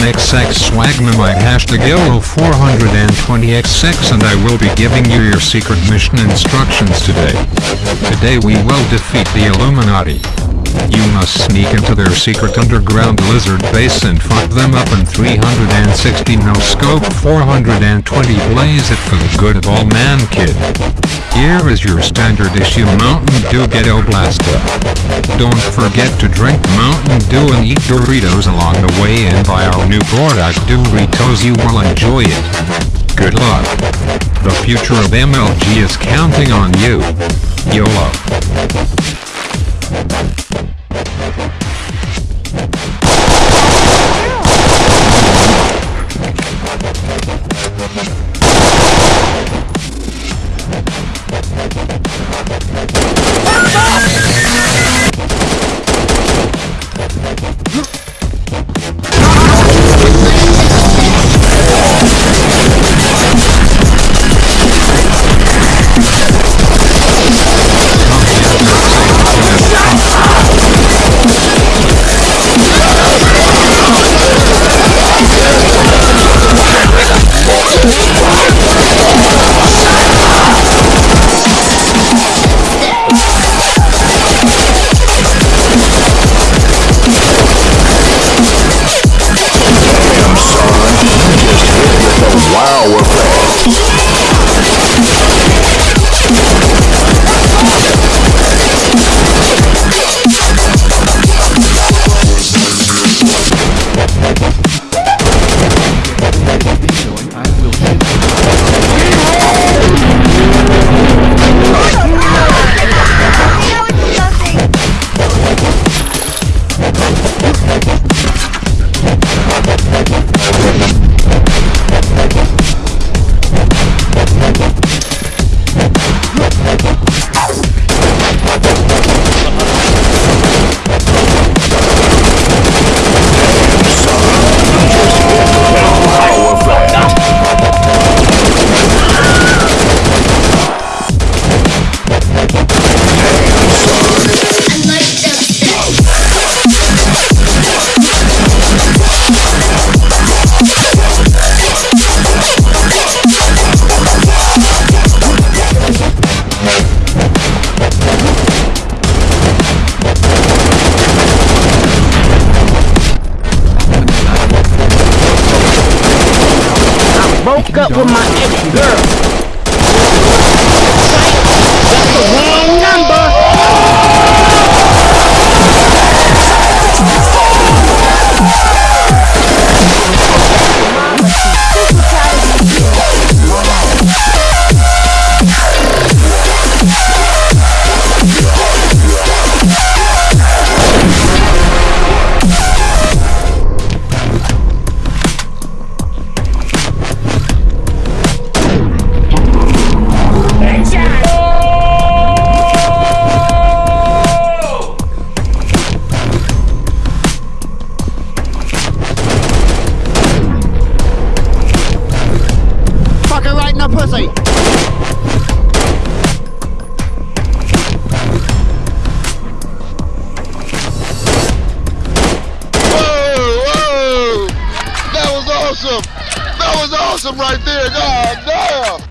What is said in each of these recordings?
XX Swagmamite hashtag YOLO420XX and I will be giving you your secret mission instructions today. Today we will defeat the Illuminati. You must sneak into their secret underground lizard base and fuck them up in 360 no scope 420 blaze it for the good of all man kid. Here is your standard issue Mountain Dew Ghetto Blaster. Don't forget to drink Mountain Dew and eat Doritos along the way and buy our new product Doritos you will enjoy it. Good luck. The future of MLG is counting on you. YOLO. Wow broke up with my ex-girl. Pussy. Whoa, whoa! That was awesome! That was awesome right there! God damn!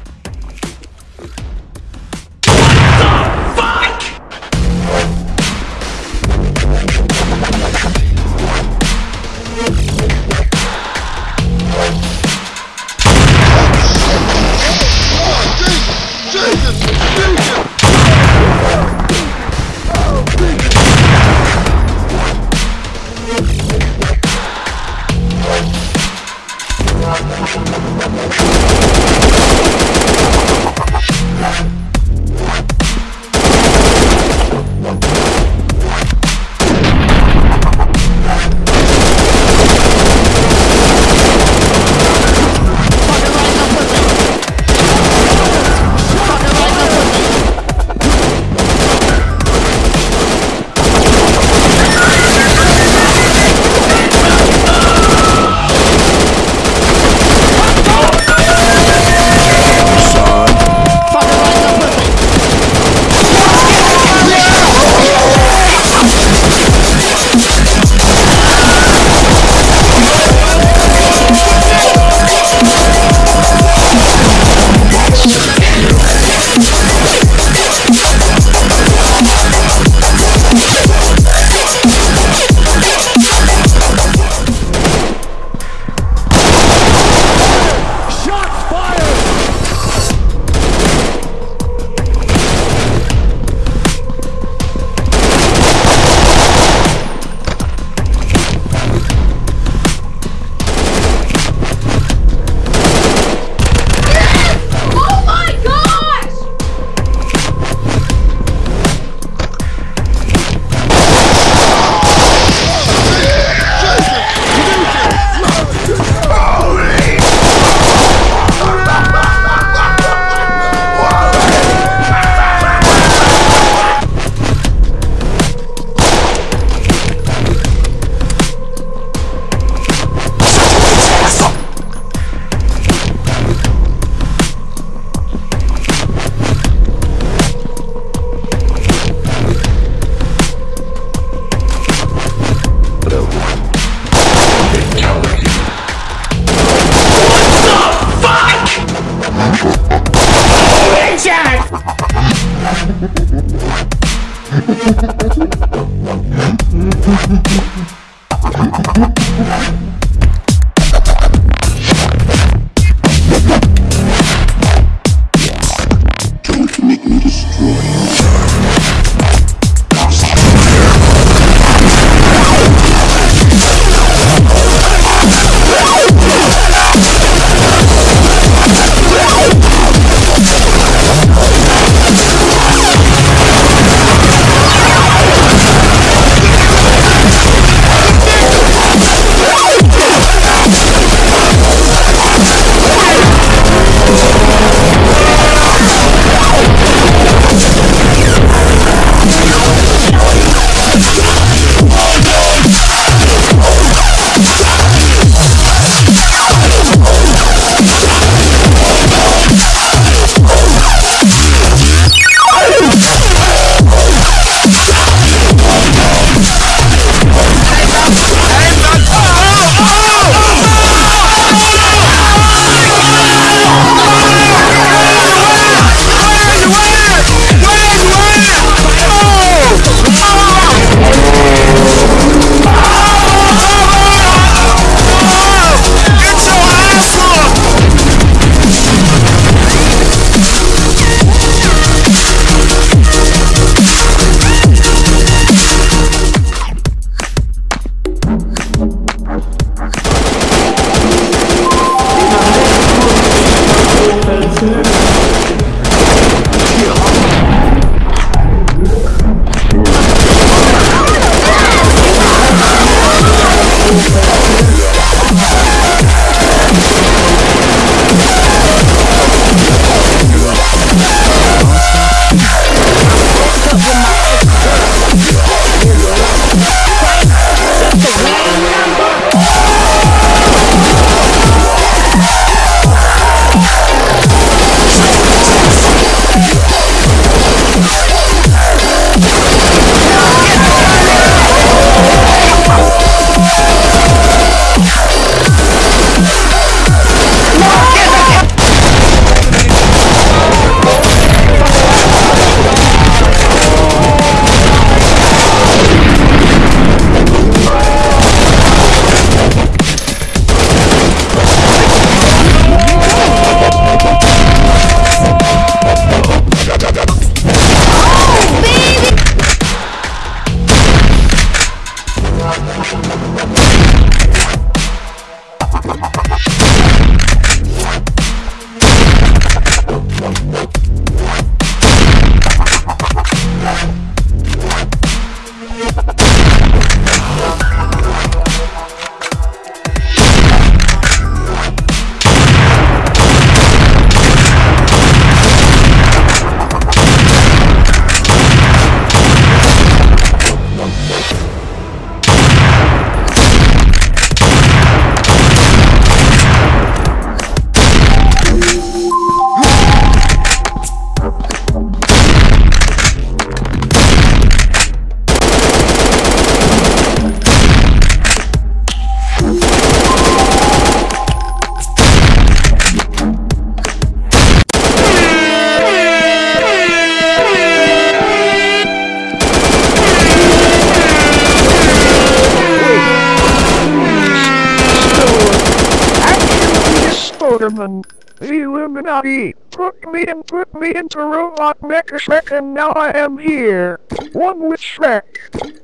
The Illuminati put me and put me into Robot Mecha Shrek and now I am here. One with Shrek.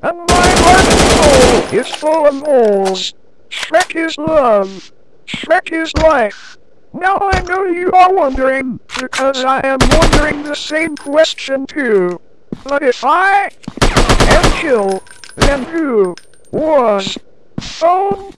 And my heart and soul is full of holes. Shrek is love. Shrek is life. Now I know you are wondering, because I am wondering the same question too. But if I am killed, then who was Stone